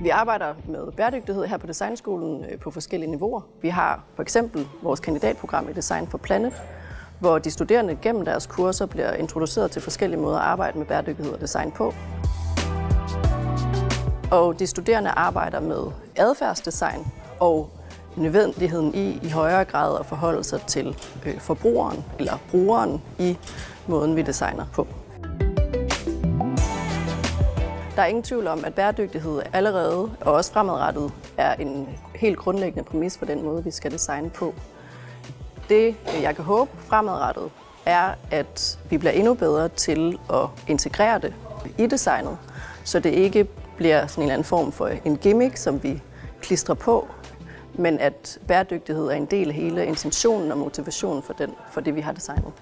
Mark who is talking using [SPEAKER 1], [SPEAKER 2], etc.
[SPEAKER 1] Vi arbejder med bæredygtighed her på Designskolen øh, på forskellige niveauer. Vi har for eksempel vores kandidatprogram i Design for Planet, hvor de studerende gennem deres kurser bliver introduceret til forskellige måder at arbejde med bæredygtighed og design på. Og de studerende arbejder med adfærdsdesign og nødvendigheden i i højere grad at forholde sig til øh, forbrugeren eller brugeren i måden, vi designer på. Der er ingen tvivl om, at bæredygtighed allerede og også fremadrettet er en helt grundlæggende præmis for den måde, vi skal designe på. Det, jeg kan håbe fremadrettet, er, at vi bliver endnu bedre til at integrere det i designet, så det ikke bliver sådan en eller anden form for en gimmick, som vi klistrer på, men at bæredygtighed er en del af hele intentionen og motivationen for, den, for det, vi har designet.